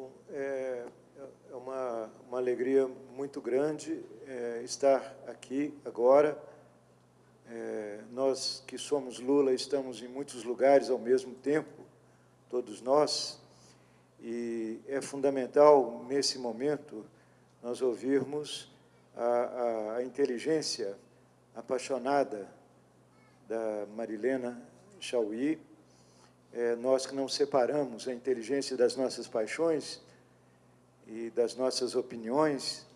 Bom, é, é uma, uma alegria muito grande é, estar aqui agora. É, nós que somos Lula estamos em muitos lugares ao mesmo tempo, todos nós, e é fundamental, nesse momento, nós ouvirmos a, a, a inteligência apaixonada da Marilena Chauí, é, nós que não separamos a inteligência das nossas paixões e das nossas opiniões,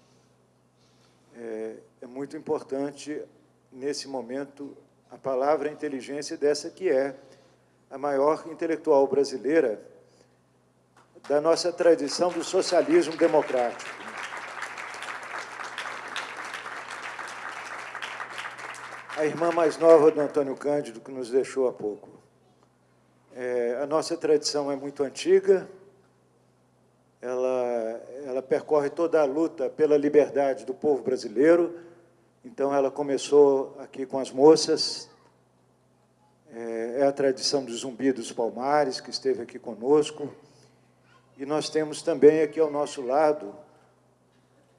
é, é muito importante, nesse momento, a palavra inteligência dessa que é a maior intelectual brasileira da nossa tradição do socialismo democrático. A irmã mais nova do Antônio Cândido, que nos deixou há pouco. É, a nossa tradição é muito antiga, ela, ela percorre toda a luta pela liberdade do povo brasileiro, então ela começou aqui com as moças, é, é a tradição do Zumbi dos Palmares, que esteve aqui conosco, e nós temos também aqui ao nosso lado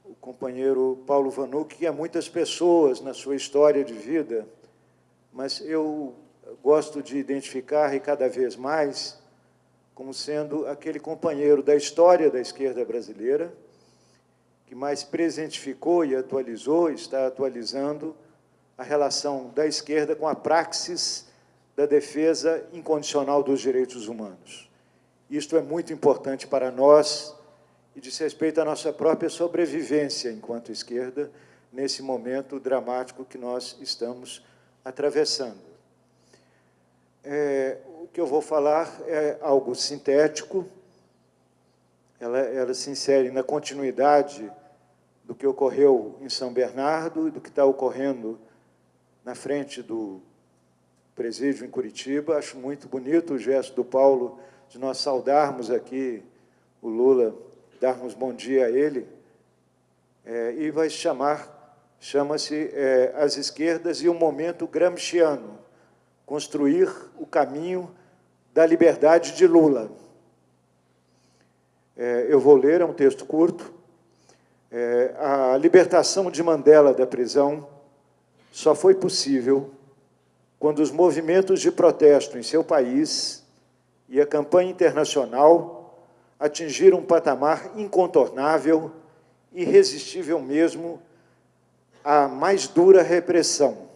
o companheiro Paulo Vanuc, que há muitas pessoas na sua história de vida, mas eu gosto de identificar, e cada vez mais, como sendo aquele companheiro da história da esquerda brasileira, que mais presentificou e atualizou, está atualizando a relação da esquerda com a praxis da defesa incondicional dos direitos humanos. Isto é muito importante para nós e diz respeito à nossa própria sobrevivência enquanto esquerda, nesse momento dramático que nós estamos atravessando. É, o que eu vou falar é algo sintético, ela, ela se insere na continuidade do que ocorreu em São Bernardo e do que está ocorrendo na frente do presídio em Curitiba. Acho muito bonito o gesto do Paulo de nós saudarmos aqui o Lula, darmos bom dia a ele, é, e vai chamar, chama-se é, As Esquerdas e o Momento Gramsciano, construir o caminho da liberdade de Lula. É, eu vou ler, é um texto curto. É, a libertação de Mandela da prisão só foi possível quando os movimentos de protesto em seu país e a campanha internacional atingiram um patamar incontornável, irresistível mesmo, à mais dura repressão.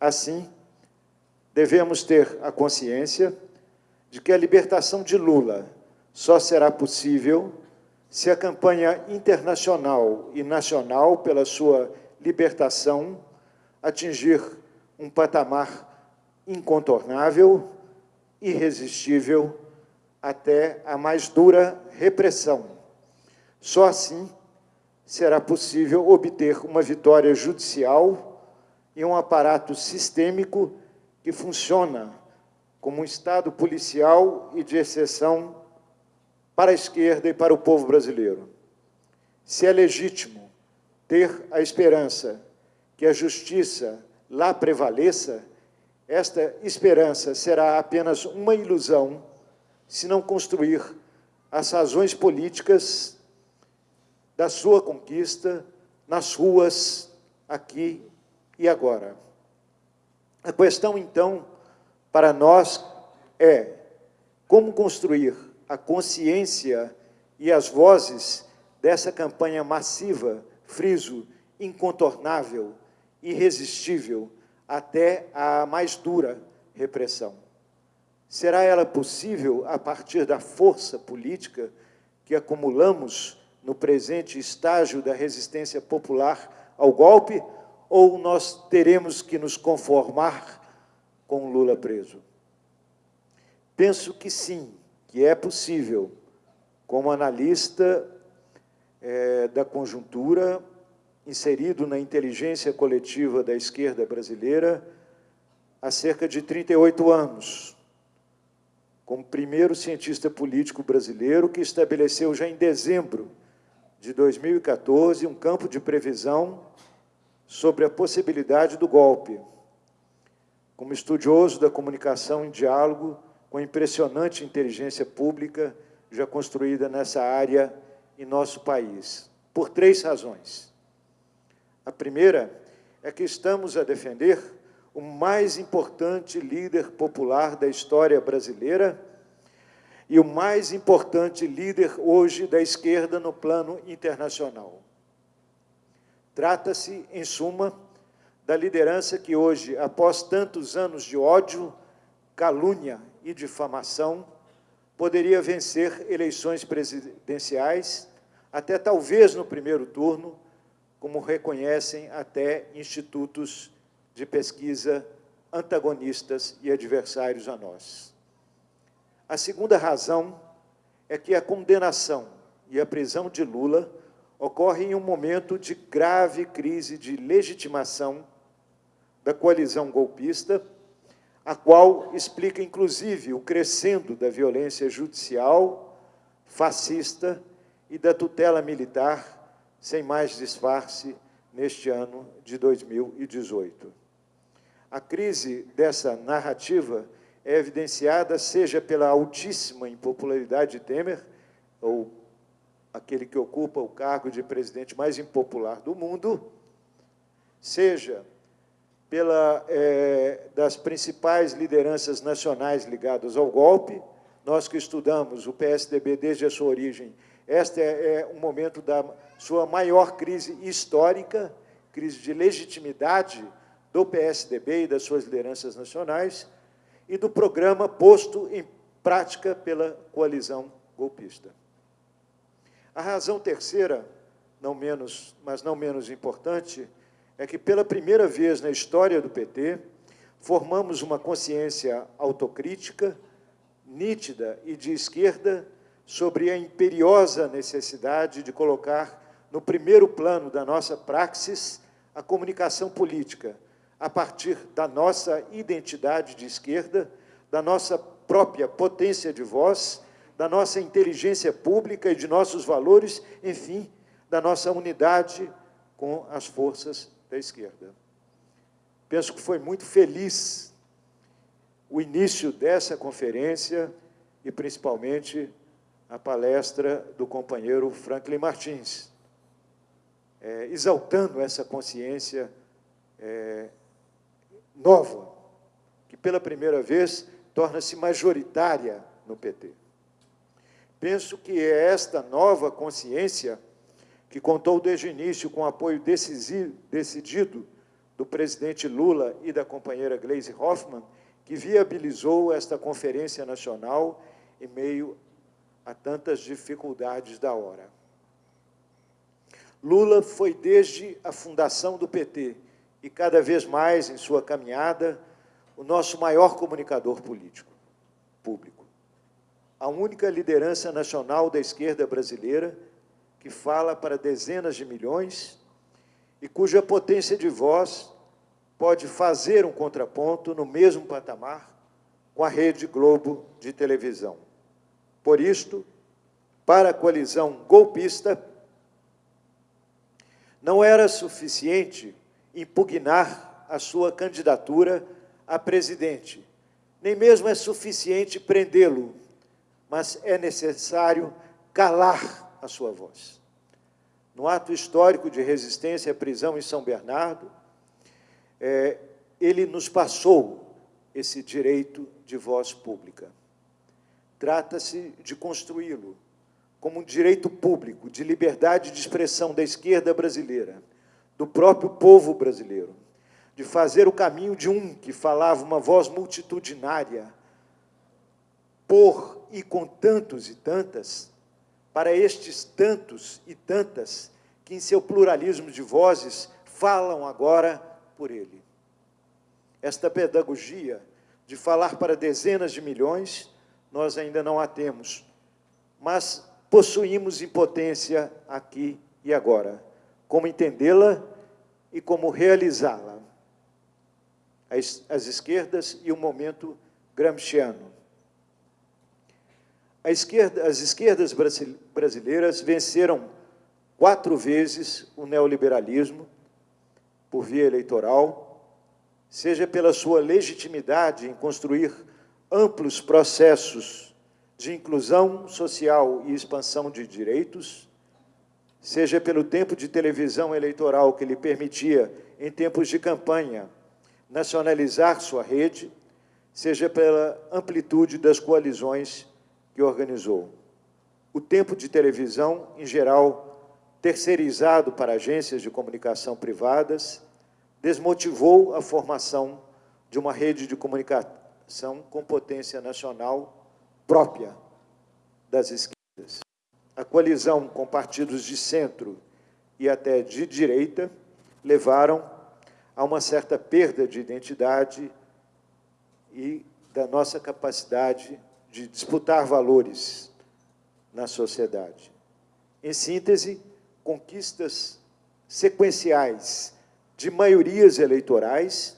Assim, devemos ter a consciência de que a libertação de Lula só será possível se a campanha internacional e nacional pela sua libertação atingir um patamar incontornável, irresistível, até a mais dura repressão. Só assim será possível obter uma vitória judicial e um aparato sistêmico que funciona como um Estado policial e de exceção para a esquerda e para o povo brasileiro. Se é legítimo ter a esperança que a justiça lá prevaleça, esta esperança será apenas uma ilusão se não construir as razões políticas da sua conquista nas ruas, aqui e agora. A questão, então, para nós é como construir a consciência e as vozes dessa campanha massiva, friso, incontornável, irresistível, até a mais dura repressão. Será ela possível a partir da força política que acumulamos no presente estágio da resistência popular ao golpe, ou nós teremos que nos conformar com Lula preso? Penso que sim, que é possível, como analista é, da conjuntura, inserido na inteligência coletiva da esquerda brasileira há cerca de 38 anos, como primeiro cientista político brasileiro que estabeleceu já em dezembro de 2014 um campo de previsão sobre a possibilidade do golpe. Como estudioso da comunicação em diálogo com a impressionante inteligência pública já construída nessa área em nosso país, por três razões. A primeira é que estamos a defender o mais importante líder popular da história brasileira e o mais importante líder hoje da esquerda no plano internacional. Trata-se, em suma, da liderança que hoje, após tantos anos de ódio, calúnia e difamação, poderia vencer eleições presidenciais, até talvez no primeiro turno, como reconhecem até institutos de pesquisa antagonistas e adversários a nós. A segunda razão é que a condenação e a prisão de Lula ocorre em um momento de grave crise de legitimação da coalizão golpista, a qual explica, inclusive, o crescendo da violência judicial, fascista e da tutela militar, sem mais disfarce, neste ano de 2018. A crise dessa narrativa é evidenciada seja pela altíssima impopularidade de Temer, ou aquele que ocupa o cargo de presidente mais impopular do mundo, seja pela é, das principais lideranças nacionais ligadas ao golpe, nós que estudamos o PSDB desde a sua origem, este é, é um momento da sua maior crise histórica, crise de legitimidade do PSDB e das suas lideranças nacionais e do programa posto em prática pela coalizão golpista. A razão terceira, não menos, mas não menos importante, é que pela primeira vez na história do PT, formamos uma consciência autocrítica, nítida e de esquerda sobre a imperiosa necessidade de colocar no primeiro plano da nossa praxis a comunicação política, a partir da nossa identidade de esquerda, da nossa própria potência de voz, da nossa inteligência pública e de nossos valores, enfim, da nossa unidade com as forças da esquerda. Penso que foi muito feliz o início dessa conferência e, principalmente, a palestra do companheiro Franklin Martins, é, exaltando essa consciência é, nova, que pela primeira vez torna-se majoritária no PT. Penso que é esta nova consciência que contou desde o início com o apoio decidido do presidente Lula e da companheira Gleisi Hoffmann, que viabilizou esta conferência nacional em meio a tantas dificuldades da hora. Lula foi desde a fundação do PT e cada vez mais em sua caminhada, o nosso maior comunicador político, público. A única liderança nacional da esquerda brasileira que fala para dezenas de milhões e cuja potência de voz pode fazer um contraponto no mesmo patamar com a Rede Globo de televisão. Por isto, para a coalizão golpista, não era suficiente impugnar a sua candidatura a presidente. Nem mesmo é suficiente prendê-lo, mas é necessário calar a sua voz. No ato histórico de resistência à prisão em São Bernardo, é, ele nos passou esse direito de voz pública. Trata-se de construí-lo como um direito público de liberdade de expressão da esquerda brasileira, do próprio povo brasileiro, de fazer o caminho de um que falava uma voz multitudinária, por e com tantos e tantas, para estes tantos e tantas que, em seu pluralismo de vozes, falam agora por ele. Esta pedagogia de falar para dezenas de milhões, nós ainda não a temos, mas possuímos impotência aqui e agora como entendê-la e como realizá-la. As, as, esquerdas e o momento gramsciano. Esquerda, as esquerdas brasileiras venceram quatro vezes o neoliberalismo por via eleitoral, seja pela sua legitimidade em construir amplos processos de inclusão social e expansão de direitos, seja pelo tempo de televisão eleitoral que lhe permitia, em tempos de campanha, nacionalizar sua rede, seja pela amplitude das coalizões que organizou. O tempo de televisão, em geral, terceirizado para agências de comunicação privadas, desmotivou a formação de uma rede de comunicação com potência nacional própria das esquerdas. A coalizão com partidos de centro e até de direita levaram a uma certa perda de identidade e da nossa capacidade de disputar valores na sociedade. Em síntese, conquistas sequenciais de maiorias eleitorais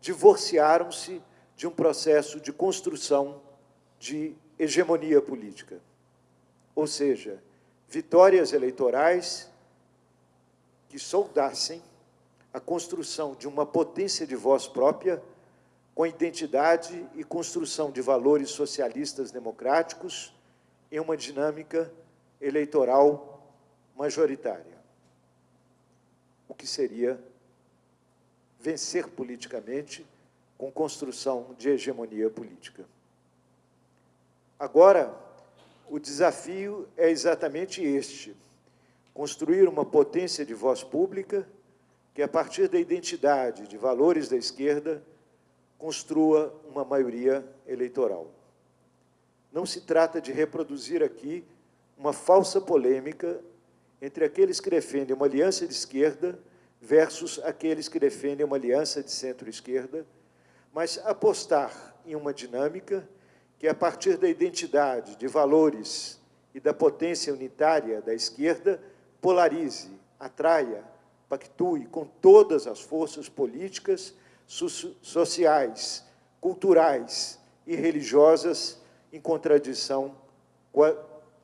divorciaram-se de um processo de construção de hegemonia política. Ou seja, vitórias eleitorais que soldassem a construção de uma potência de voz própria com identidade e construção de valores socialistas democráticos em uma dinâmica eleitoral majoritária. O que seria vencer politicamente com construção de hegemonia política. Agora, o desafio é exatamente este, construir uma potência de voz pública que, a partir da identidade de valores da esquerda, construa uma maioria eleitoral. Não se trata de reproduzir aqui uma falsa polêmica entre aqueles que defendem uma aliança de esquerda versus aqueles que defendem uma aliança de centro-esquerda, mas apostar em uma dinâmica que, a partir da identidade, de valores e da potência unitária da esquerda, polarize, atraia, pactue com todas as forças políticas sociais, culturais e religiosas em contradição com a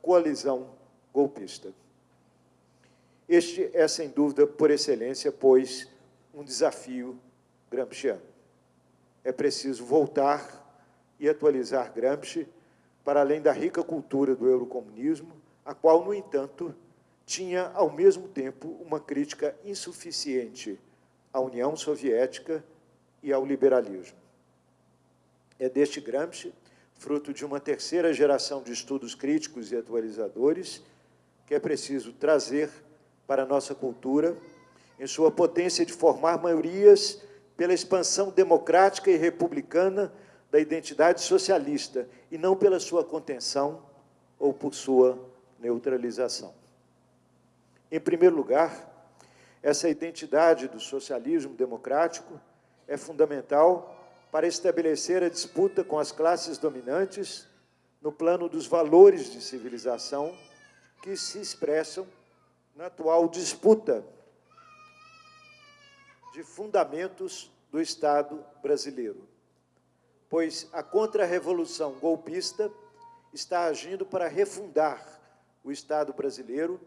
coalizão golpista. Este é, sem dúvida, por excelência, pois, um desafio gramsciano. É preciso voltar e atualizar Gramsci para além da rica cultura do eurocomunismo, a qual, no entanto, tinha, ao mesmo tempo, uma crítica insuficiente à União Soviética e ao liberalismo. É deste Gramsci, fruto de uma terceira geração de estudos críticos e atualizadores, que é preciso trazer para a nossa cultura, em sua potência de formar maiorias pela expansão democrática e republicana da identidade socialista, e não pela sua contenção ou por sua neutralização. Em primeiro lugar, essa identidade do socialismo democrático é fundamental para estabelecer a disputa com as classes dominantes no plano dos valores de civilização que se expressam na atual disputa de fundamentos do Estado brasileiro. Pois a contra-revolução golpista está agindo para refundar o Estado brasileiro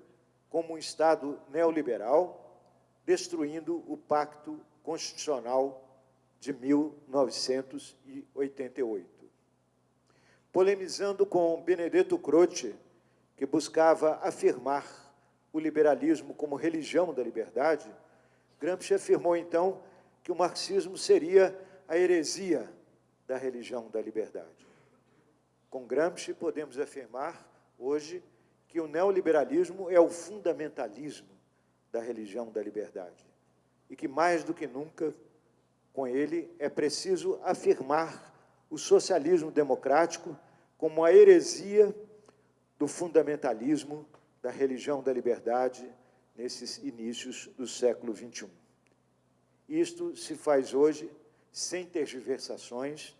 como um Estado neoliberal, destruindo o pacto constitucional de 1988. Polemizando com Benedetto Croce, que buscava afirmar o liberalismo como religião da liberdade, Gramsci afirmou, então, que o marxismo seria a heresia da religião da liberdade. Com Gramsci, podemos afirmar, hoje, que o neoliberalismo é o fundamentalismo da religião da liberdade e que, mais do que nunca, com ele, é preciso afirmar o socialismo democrático como a heresia do fundamentalismo da religião da liberdade nesses inícios do século XXI. Isto se faz hoje sem tergiversações,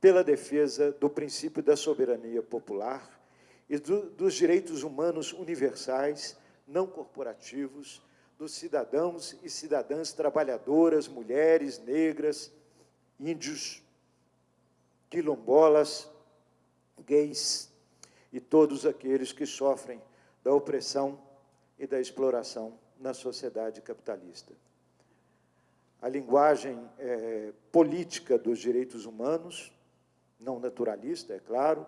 pela defesa do princípio da soberania popular e do, dos direitos humanos universais, não corporativos, dos cidadãos e cidadãs trabalhadoras, mulheres, negras, índios, quilombolas, gays e todos aqueles que sofrem da opressão e da exploração na sociedade capitalista. A linguagem é, política dos direitos humanos, não naturalista, é claro,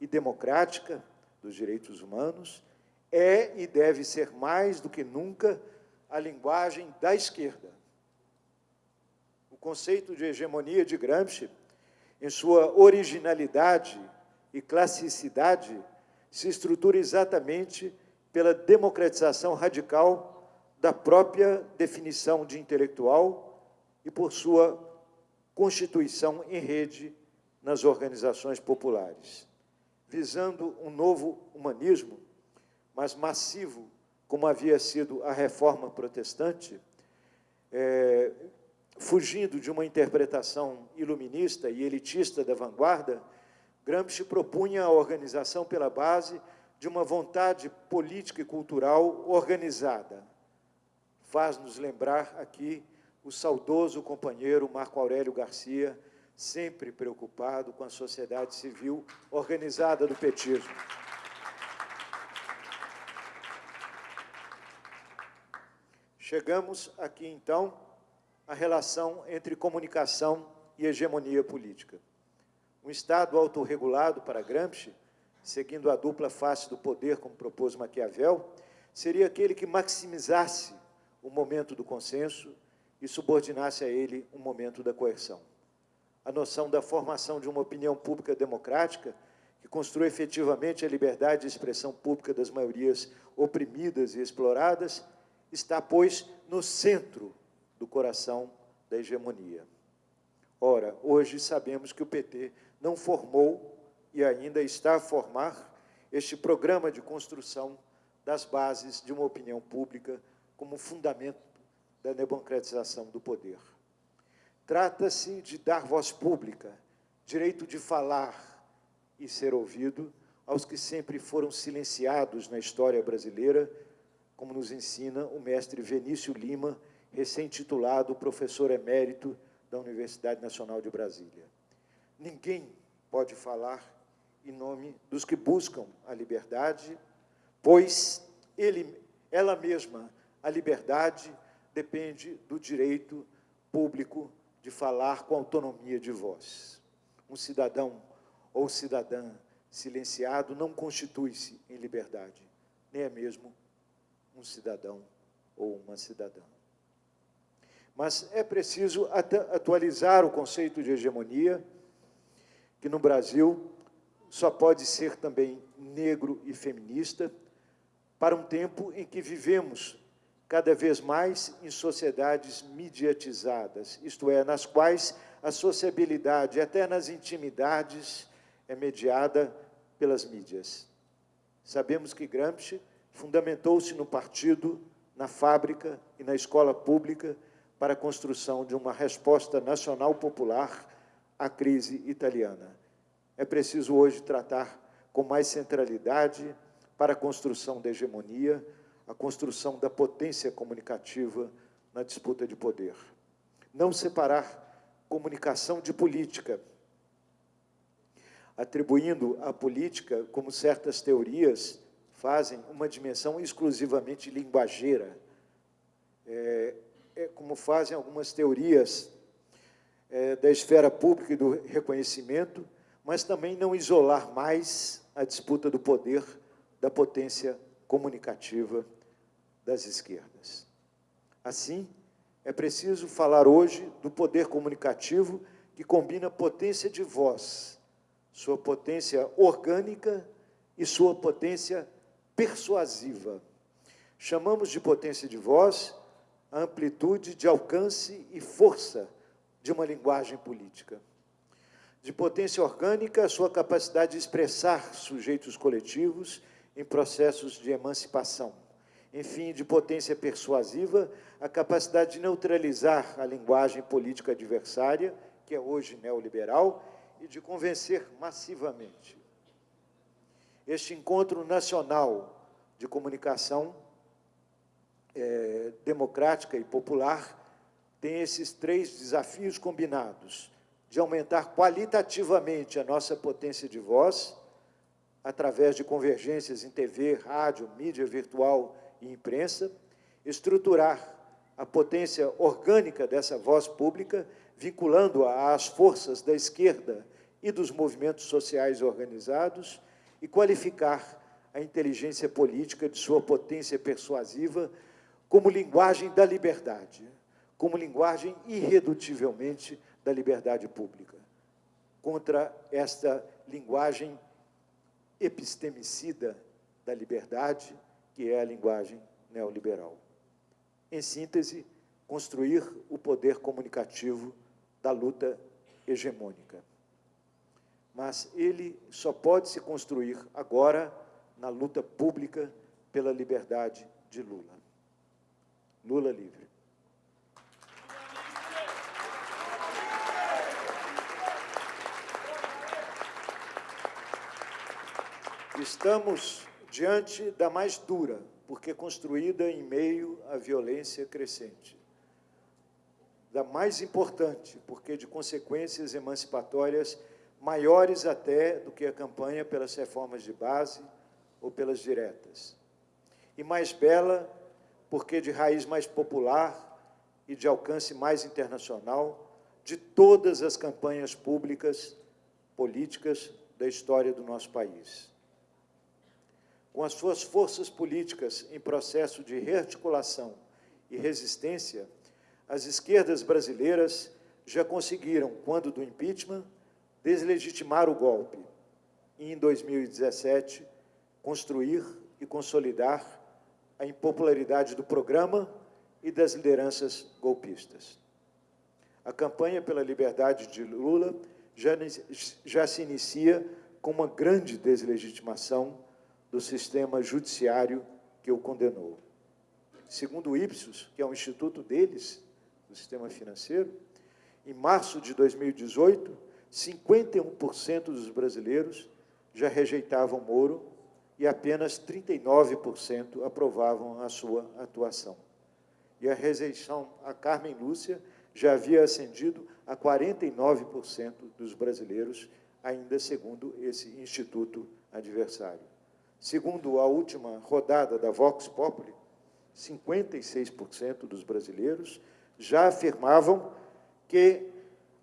e democrática dos direitos humanos, é e deve ser mais do que nunca a linguagem da esquerda. O conceito de hegemonia de Gramsci, em sua originalidade e classicidade, se estrutura exatamente pela democratização radical da própria definição de intelectual e por sua constituição em rede nas organizações populares. Visando um novo humanismo, mas massivo, como havia sido a reforma protestante, é, fugindo de uma interpretação iluminista e elitista da vanguarda, Gramsci propunha a organização pela base de uma vontade política e cultural organizada. Faz-nos lembrar aqui o saudoso companheiro Marco Aurélio Garcia, sempre preocupado com a sociedade civil organizada do petismo. Chegamos aqui, então, à relação entre comunicação e hegemonia política. Um Estado autorregulado para Gramsci seguindo a dupla face do poder, como propôs Maquiavel, seria aquele que maximizasse o momento do consenso e subordinasse a ele um momento da coerção. A noção da formação de uma opinião pública democrática que construa efetivamente a liberdade de expressão pública das maiorias oprimidas e exploradas está, pois, no centro do coração da hegemonia. Ora, hoje sabemos que o PT não formou e ainda está a formar este programa de construção das bases de uma opinião pública como fundamento da democratização do poder. Trata-se de dar voz pública, direito de falar e ser ouvido aos que sempre foram silenciados na história brasileira, como nos ensina o mestre Venício Lima, recém-titulado professor emérito da Universidade Nacional de Brasília. Ninguém pode falar em nome dos que buscam a liberdade, pois ele, ela mesma, a liberdade, depende do direito público de falar com autonomia de voz. Um cidadão ou cidadã silenciado não constitui-se em liberdade, nem é mesmo um cidadão ou uma cidadã. Mas é preciso atualizar o conceito de hegemonia, que no Brasil só pode ser também negro e feminista, para um tempo em que vivemos cada vez mais em sociedades mediatizadas, isto é, nas quais a sociabilidade, até nas intimidades, é mediada pelas mídias. Sabemos que Gramsci fundamentou-se no partido, na fábrica e na escola pública para a construção de uma resposta nacional popular à crise italiana é preciso hoje tratar com mais centralidade para a construção da hegemonia, a construção da potência comunicativa na disputa de poder. Não separar comunicação de política, atribuindo à política, como certas teorias fazem, uma dimensão exclusivamente linguageira, é, é como fazem algumas teorias é, da esfera pública e do reconhecimento, mas também não isolar mais a disputa do poder da potência comunicativa das esquerdas. Assim, é preciso falar hoje do poder comunicativo que combina potência de voz, sua potência orgânica e sua potência persuasiva. Chamamos de potência de voz a amplitude de alcance e força de uma linguagem política de potência orgânica, a sua capacidade de expressar sujeitos coletivos em processos de emancipação. Enfim, de potência persuasiva, a capacidade de neutralizar a linguagem política adversária, que é hoje neoliberal, e de convencer massivamente. Este encontro nacional de comunicação é, democrática e popular tem esses três desafios combinados de aumentar qualitativamente a nossa potência de voz, através de convergências em TV, rádio, mídia virtual e imprensa, estruturar a potência orgânica dessa voz pública, vinculando-a às forças da esquerda e dos movimentos sociais organizados, e qualificar a inteligência política de sua potência persuasiva como linguagem da liberdade, como linguagem irredutivelmente da liberdade pública, contra esta linguagem epistemicida da liberdade, que é a linguagem neoliberal. Em síntese, construir o poder comunicativo da luta hegemônica. Mas ele só pode se construir agora na luta pública pela liberdade de Lula. Lula livre. Estamos diante da mais dura, porque construída em meio à violência crescente. Da mais importante, porque de consequências emancipatórias maiores até do que a campanha pelas reformas de base ou pelas diretas. E mais bela, porque de raiz mais popular e de alcance mais internacional de todas as campanhas públicas políticas da história do nosso país com as suas forças políticas em processo de rearticulação e resistência, as esquerdas brasileiras já conseguiram, quando do impeachment, deslegitimar o golpe e, em 2017, construir e consolidar a impopularidade do programa e das lideranças golpistas. A campanha pela liberdade de Lula já, já se inicia com uma grande deslegitimação do sistema judiciário que o condenou. Segundo o Ipsos, que é um instituto deles, do sistema financeiro, em março de 2018, 51% dos brasileiros já rejeitavam Moro e apenas 39% aprovavam a sua atuação. E a rejeição a Carmen Lúcia já havia ascendido a 49% dos brasileiros, ainda segundo esse instituto adversário. Segundo a última rodada da Vox Populi, 56% dos brasileiros já afirmavam que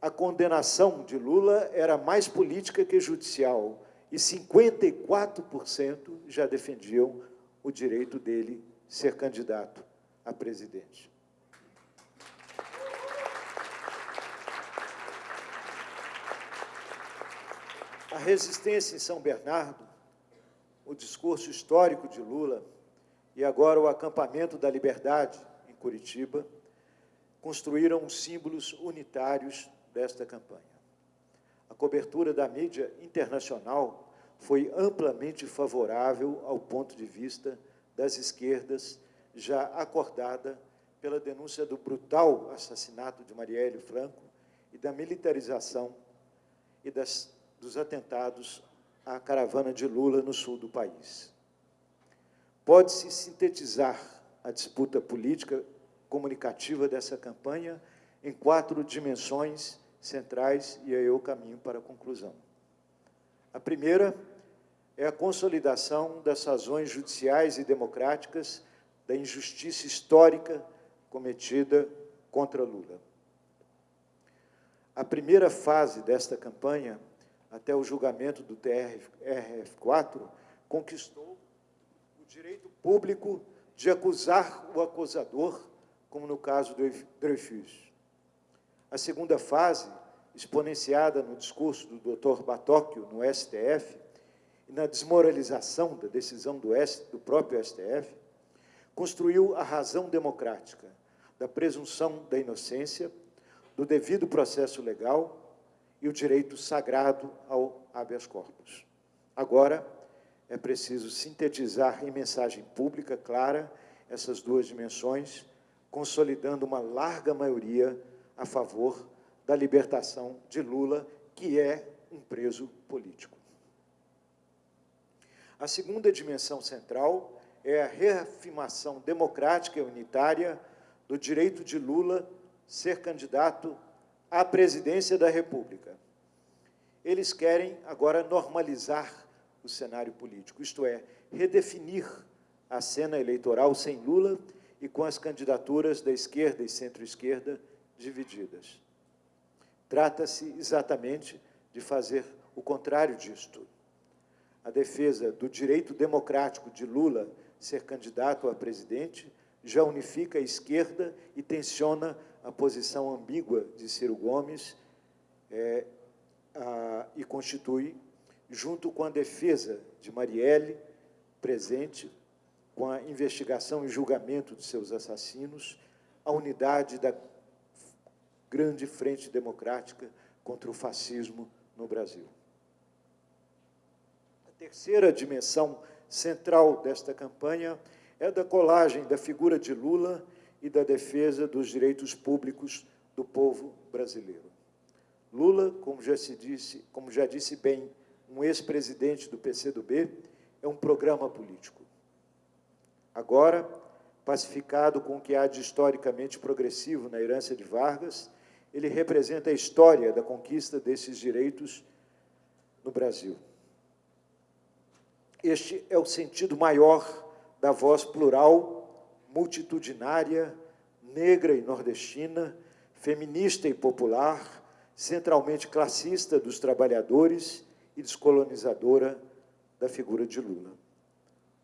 a condenação de Lula era mais política que judicial e 54% já defendiam o direito dele ser candidato a presidente. A resistência em São Bernardo o discurso histórico de Lula e agora o acampamento da liberdade em Curitiba, construíram os símbolos unitários desta campanha. A cobertura da mídia internacional foi amplamente favorável ao ponto de vista das esquerdas, já acordada pela denúncia do brutal assassinato de Marielle Franco e da militarização e das, dos atentados a caravana de Lula no sul do país. Pode-se sintetizar a disputa política comunicativa dessa campanha em quatro dimensões centrais, e aí eu caminho para a conclusão. A primeira é a consolidação das razões judiciais e democráticas da injustiça histórica cometida contra Lula. A primeira fase desta campanha até o julgamento do TRF4, conquistou o direito público de acusar o acusador, como no caso do Dreyfus. A segunda fase, exponenciada no discurso do Dr. Batóquio no STF e na desmoralização da decisão do, S, do próprio STF, construiu a razão democrática da presunção da inocência, do devido processo legal e o direito sagrado ao habeas corpus. Agora, é preciso sintetizar em mensagem pública clara essas duas dimensões, consolidando uma larga maioria a favor da libertação de Lula, que é um preso político. A segunda dimensão central é a reafirmação democrática e unitária do direito de Lula ser candidato à presidência da República. Eles querem agora normalizar o cenário político, isto é, redefinir a cena eleitoral sem Lula e com as candidaturas da esquerda e centro-esquerda divididas. Trata-se exatamente de fazer o contrário disto. a defesa do direito democrático de Lula ser candidato a presidente, já unifica a esquerda e tensiona a posição ambígua de Ciro Gomes é, a, e constitui, junto com a defesa de Marielle, presente, com a investigação e julgamento de seus assassinos, a unidade da grande frente democrática contra o fascismo no Brasil. A terceira dimensão central desta campanha é da colagem da figura de Lula e da defesa dos direitos públicos do povo brasileiro. Lula, como já se disse, como já disse bem um ex-presidente do PCdoB, é um programa político. Agora, pacificado com o que há de historicamente progressivo na herança de Vargas, ele representa a história da conquista desses direitos no Brasil. Este é o sentido maior da voz plural, multitudinária, negra e nordestina, feminista e popular, centralmente classista dos trabalhadores e descolonizadora da figura de Lula.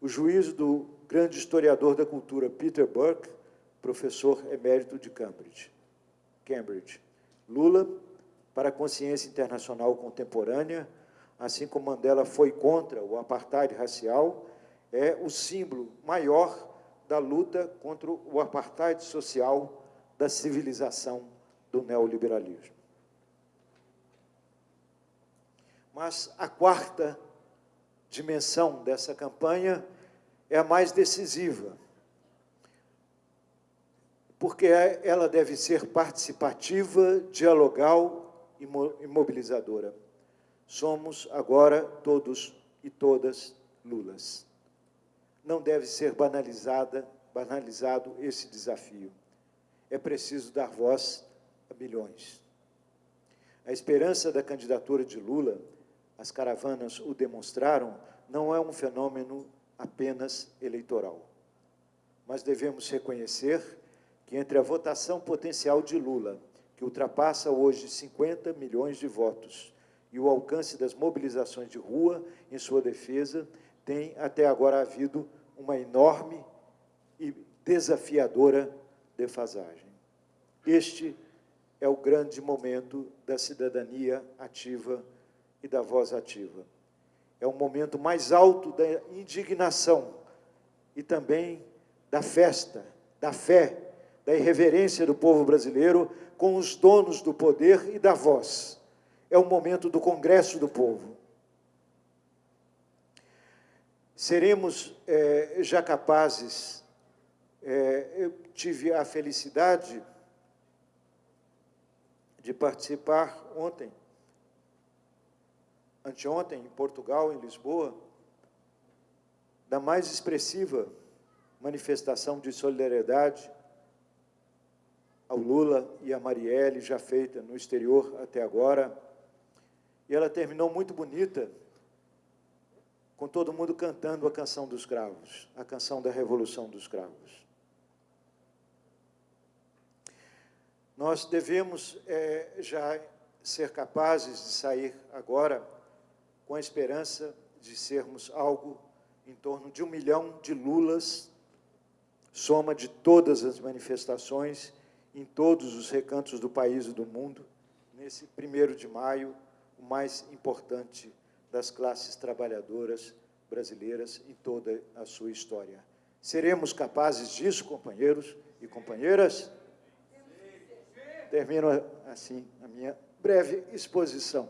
O juízo do grande historiador da cultura Peter Burke, professor emérito de Cambridge. Cambridge. Lula, para a consciência internacional contemporânea, assim como Mandela foi contra o apartheid racial, é o símbolo maior da luta contra o apartheid social da civilização do neoliberalismo. Mas a quarta dimensão dessa campanha é a mais decisiva, porque ela deve ser participativa, dialogal e mobilizadora. Somos agora todos e todas Lulas. Não deve ser banalizada, banalizado esse desafio. É preciso dar voz a milhões. A esperança da candidatura de Lula, as caravanas o demonstraram, não é um fenômeno apenas eleitoral. Mas devemos reconhecer que entre a votação potencial de Lula, que ultrapassa hoje 50 milhões de votos, e o alcance das mobilizações de rua em sua defesa, tem até agora havido uma enorme e desafiadora defasagem. Este é o grande momento da cidadania ativa e da voz ativa. É o momento mais alto da indignação e também da festa, da fé, da irreverência do povo brasileiro com os donos do poder e da voz. É o momento do Congresso do Povo. Seremos é, já capazes, é, eu tive a felicidade de participar ontem, anteontem, em Portugal, em Lisboa, da mais expressiva manifestação de solidariedade ao Lula e a Marielle, já feita no exterior até agora. E ela terminou muito bonita, com todo mundo cantando a canção dos cravos, a canção da Revolução dos Cravos. Nós devemos é, já ser capazes de sair agora com a esperança de sermos algo em torno de um milhão de Lulas, soma de todas as manifestações em todos os recantos do país e do mundo, nesse primeiro de maio, o mais importante das classes trabalhadoras brasileiras em toda a sua história. Seremos capazes disso, companheiros e companheiras? Termino assim a minha breve exposição.